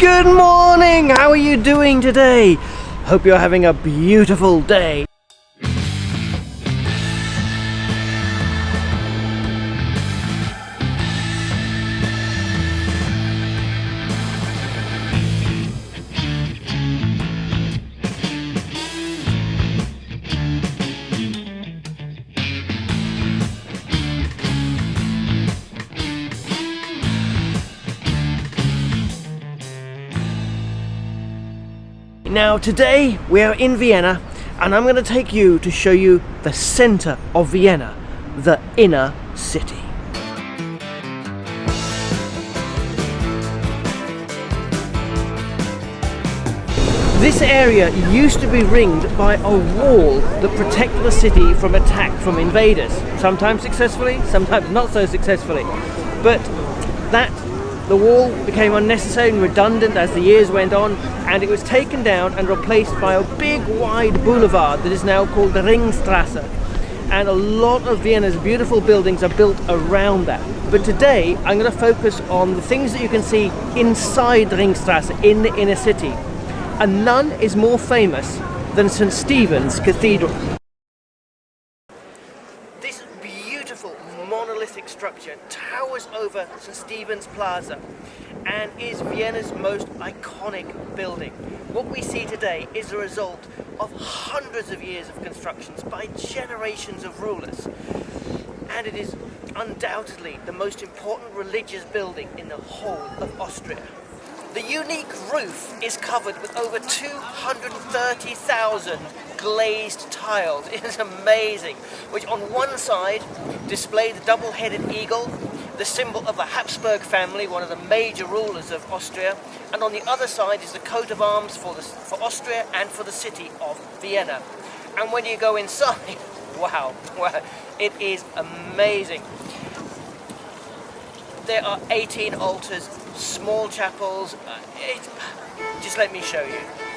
Good morning! How are you doing today? Hope you're having a beautiful day. Now today we are in Vienna and I'm going to take you to show you the center of Vienna, the inner city. This area used to be ringed by a wall that protected the city from attack from invaders, sometimes successfully, sometimes not so successfully. But that the wall became unnecessary and redundant as the years went on and it was taken down and replaced by a big wide boulevard that is now called the Ringstrasse and a lot of Vienna's beautiful buildings are built around that. But today I'm going to focus on the things that you can see inside the Ringstrasse in the inner city. And none is more famous than St. Stephen's Cathedral. St. Stephen's Plaza and is Vienna's most iconic building. What we see today is a result of hundreds of years of constructions by generations of rulers and it is undoubtedly the most important religious building in the whole of Austria. The unique roof is covered with over 230,000 glazed tiles. It is amazing. Which on one side display the double-headed eagle, the symbol of the Habsburg family, one of the major rulers of Austria, and on the other side is the coat of arms for, the, for Austria and for the city of Vienna. And when you go inside, wow, wow, it is amazing. There are 18 altars, small chapels. Uh, it, just let me show you.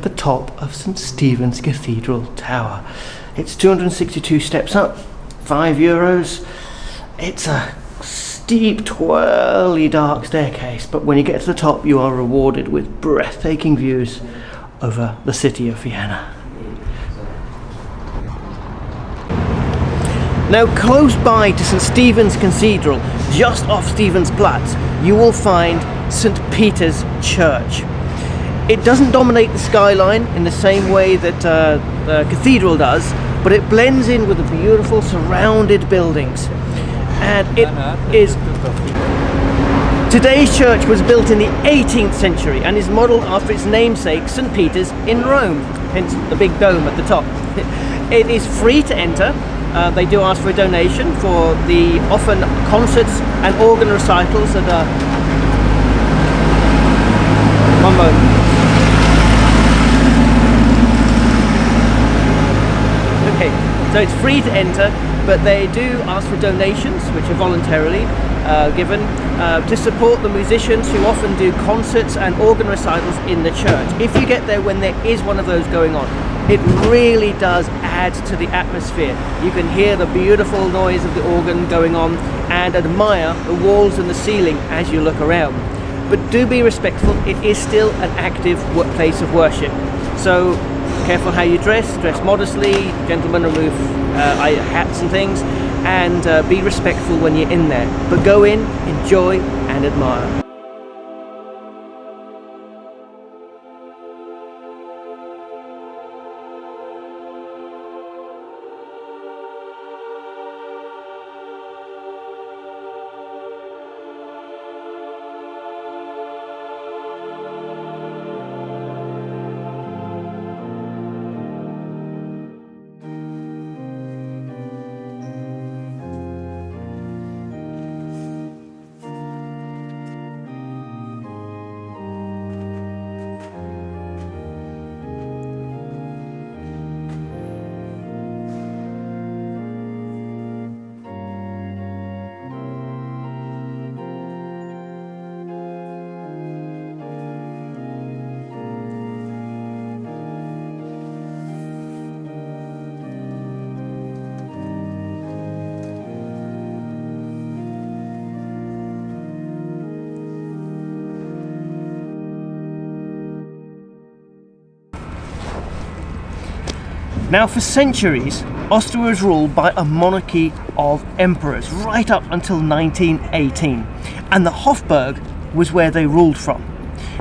At the top of St Stephen's Cathedral Tower. It's 262 steps up, 5 euros. It's a steep, twirly, dark staircase, but when you get to the top, you are rewarded with breathtaking views over the city of Vienna. Now close by to St Stephen's Cathedral, just off Stephen's Platz, you will find St Peter's Church. It doesn't dominate the skyline in the same way that uh, the cathedral does, but it blends in with the beautiful surrounded buildings. And it is... Today's church was built in the 18th century and is modelled after its namesake, St. Peter's in Rome, hence the big dome at the top. It is free to enter. Uh, they do ask for a donation for the often concerts and organ recitals that are... One moment. So it's free to enter, but they do ask for donations, which are voluntarily uh, given, uh, to support the musicians who often do concerts and organ recitals in the church. If you get there when there is one of those going on, it really does add to the atmosphere. You can hear the beautiful noise of the organ going on and admire the walls and the ceiling as you look around. But do be respectful, it is still an active place of worship. So careful how you dress, dress modestly, gentlemen remove uh, hats and things, and uh, be respectful when you're in there. But go in, enjoy, and admire. Now, for centuries, Austria was ruled by a monarchy of emperors right up until 1918, and the Hofburg was where they ruled from.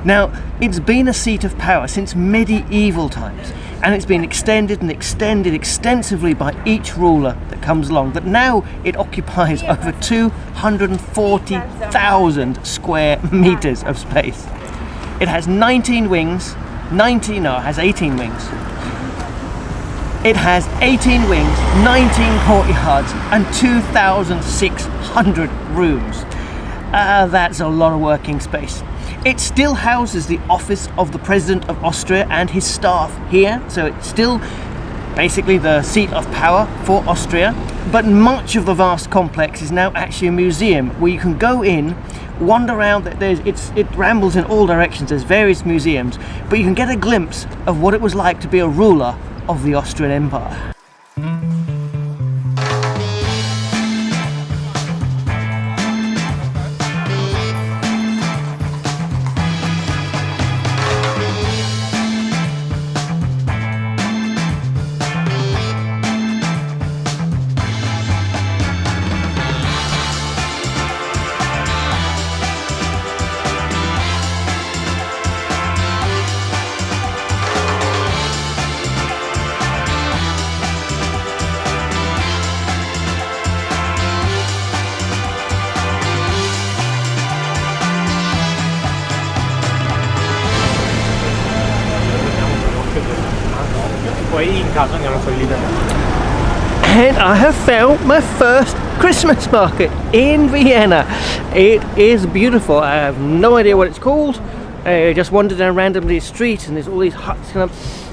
Now, it's been a seat of power since medieval times, and it's been extended and extended extensively by each ruler that comes along, that now it occupies over 240,000 square meters of space. It has 19 wings, 19, no, it has 18 wings, it has 18 wings, 19 courtyards and 2,600 rooms. Uh, that's a lot of working space. It still houses the office of the President of Austria and his staff here, so it's still basically the seat of power for Austria. But much of the vast complex is now actually a museum where you can go in, wander around. There's, it's, it rambles in all directions. There's various museums, but you can get a glimpse of what it was like to be a ruler of the Austrian Empire. And I have found my first Christmas market in Vienna. It is beautiful. I have no idea what it's called. I just wandered down randomly the street and there's all these huts of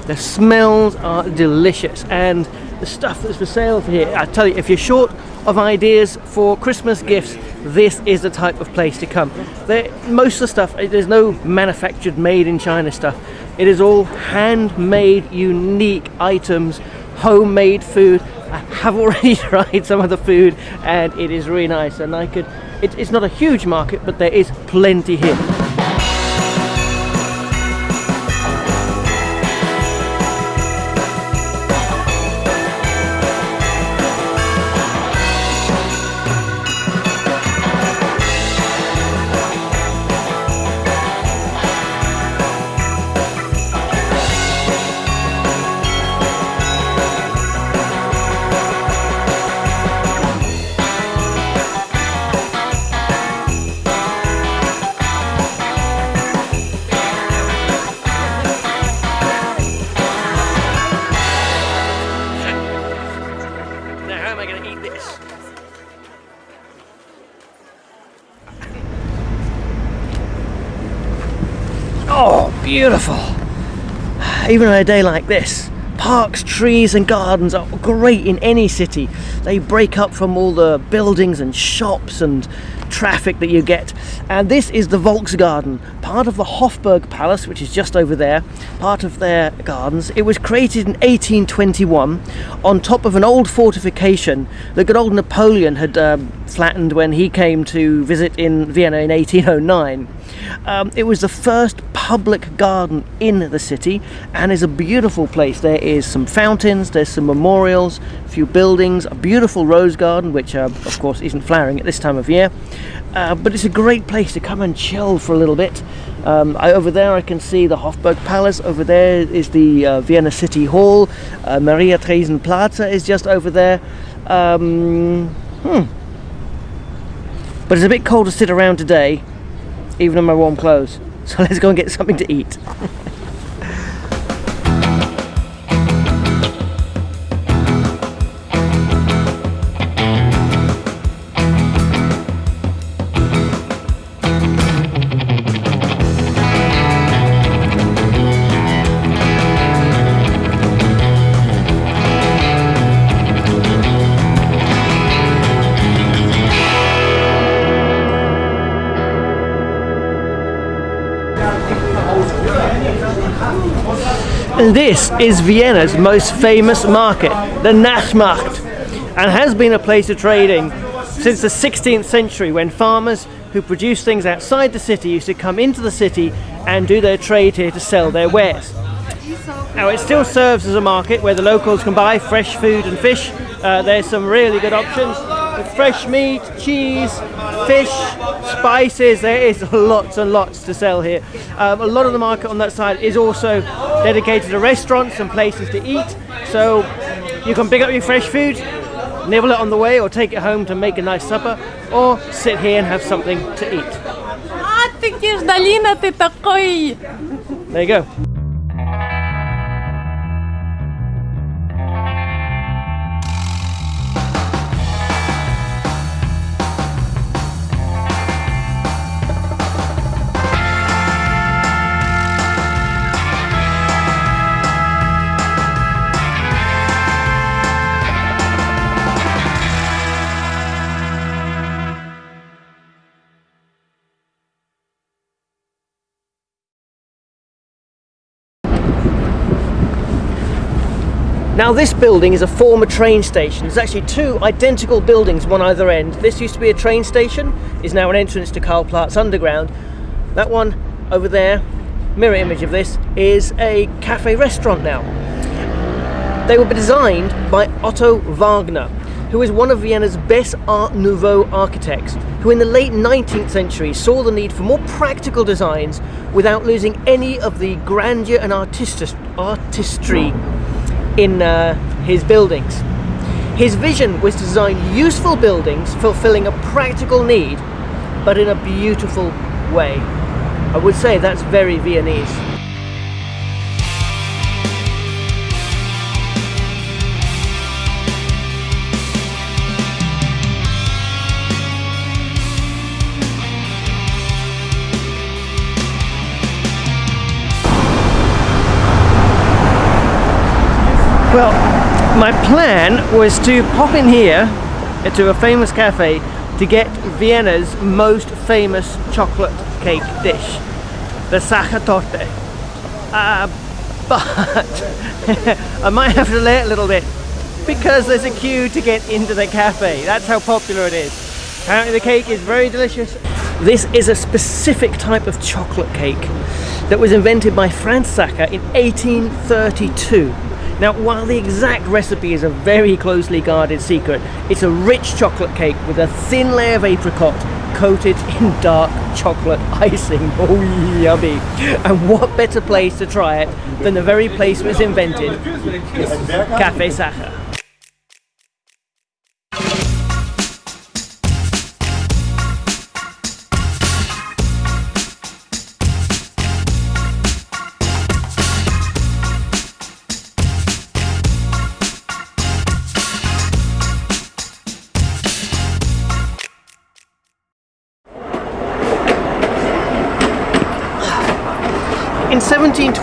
the smells are delicious and the stuff that's for sale here I tell you if you're short of ideas for Christmas gifts this is the type of place to come there, most of the stuff there's no manufactured made in China stuff it is all handmade, unique items, homemade food. I have already tried some of the food and it is really nice and I could, it, it's not a huge market but there is plenty here. Beautiful. Even on a day like this, parks, trees and gardens are great in any city. They break up from all the buildings and shops and traffic that you get. And this is the Volksgarten, part of the Hofburg Palace, which is just over there, part of their gardens. It was created in 1821 on top of an old fortification that good old Napoleon had um, flattened when he came to visit in Vienna in 1809 Um, it was the first public garden in the city and is a beautiful place. There is some fountains, there's some memorials, a few buildings, a beautiful rose garden, which uh, of course isn't flowering at this time of year. Uh, but it's a great place to come and chill for a little bit. Um, I, over there I can see the Hofburg Palace, over there is the uh, Vienna City Hall, uh, Maria Theresien Plaza is just over there. Um, hmm. But it's a bit cold to sit around today, even in my warm clothes. So let's go and get something to eat. And this is Vienna's most famous market, the Naschmarkt, and has been a place of trading since the 16th century when farmers who produce things outside the city used to come into the city and do their trade here to sell their wares. Now it still serves as a market where the locals can buy fresh food and fish. Uh, there's some really good options with fresh meat, cheese, fish, spices. There is lots and lots to sell here. Um, a lot of the market on that side is also dedicated to restaurants and places to eat. So you can pick up your fresh food, nibble it on the way, or take it home to make a nice supper, or sit here and have something to eat. А, ти ж Даліна, ти такий. There you go. Now this building is a former train station. There's actually two identical buildings, one either end. This used to be a train station, is now an entrance to Karlplatz Underground. That one over there, mirror image of this, is a cafe restaurant now. They were designed by Otto Wagner, who is one of Vienna's best Art Nouveau architects, who in the late 19th century saw the need for more practical designs without losing any of the grandeur and artistry in uh, his buildings. His vision was to design useful buildings fulfilling a practical need, but in a beautiful way. I would say that's very Viennese. My plan was to pop in here to a famous cafe to get Vienna's most famous chocolate cake dish, the Sachertorte. Uh, but I might have to delay it a little bit because there's a queue to get into the cafe. That's how popular it is. Apparently the cake is very delicious. This is a specific type of chocolate cake that was invented by Franz Sacher in 1832. Now, while the exact recipe is a very closely guarded secret, it's a rich chocolate cake with a thin layer of apricot coated in dark chocolate icing. Oh, yummy. And what better place to try it than the very place it was invented, Cafe Sacher.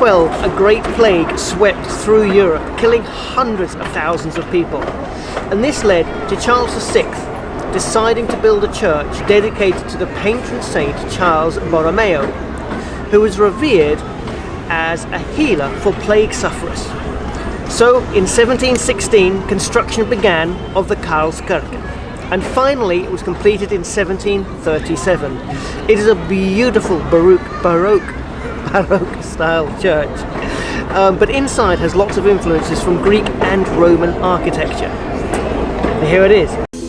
1712, a great plague swept through Europe, killing hundreds of thousands of people. And this led to Charles VI deciding to build a church dedicated to the patron saint Charles Borromeo, who was revered as a healer for plague sufferers. So in 1716, construction began of the Karlskirche. and finally it was completed in 1737. It is a beautiful Baroque, Baroque, Baroque style church, um, but inside has lots of influences from Greek and Roman architecture. Here it is.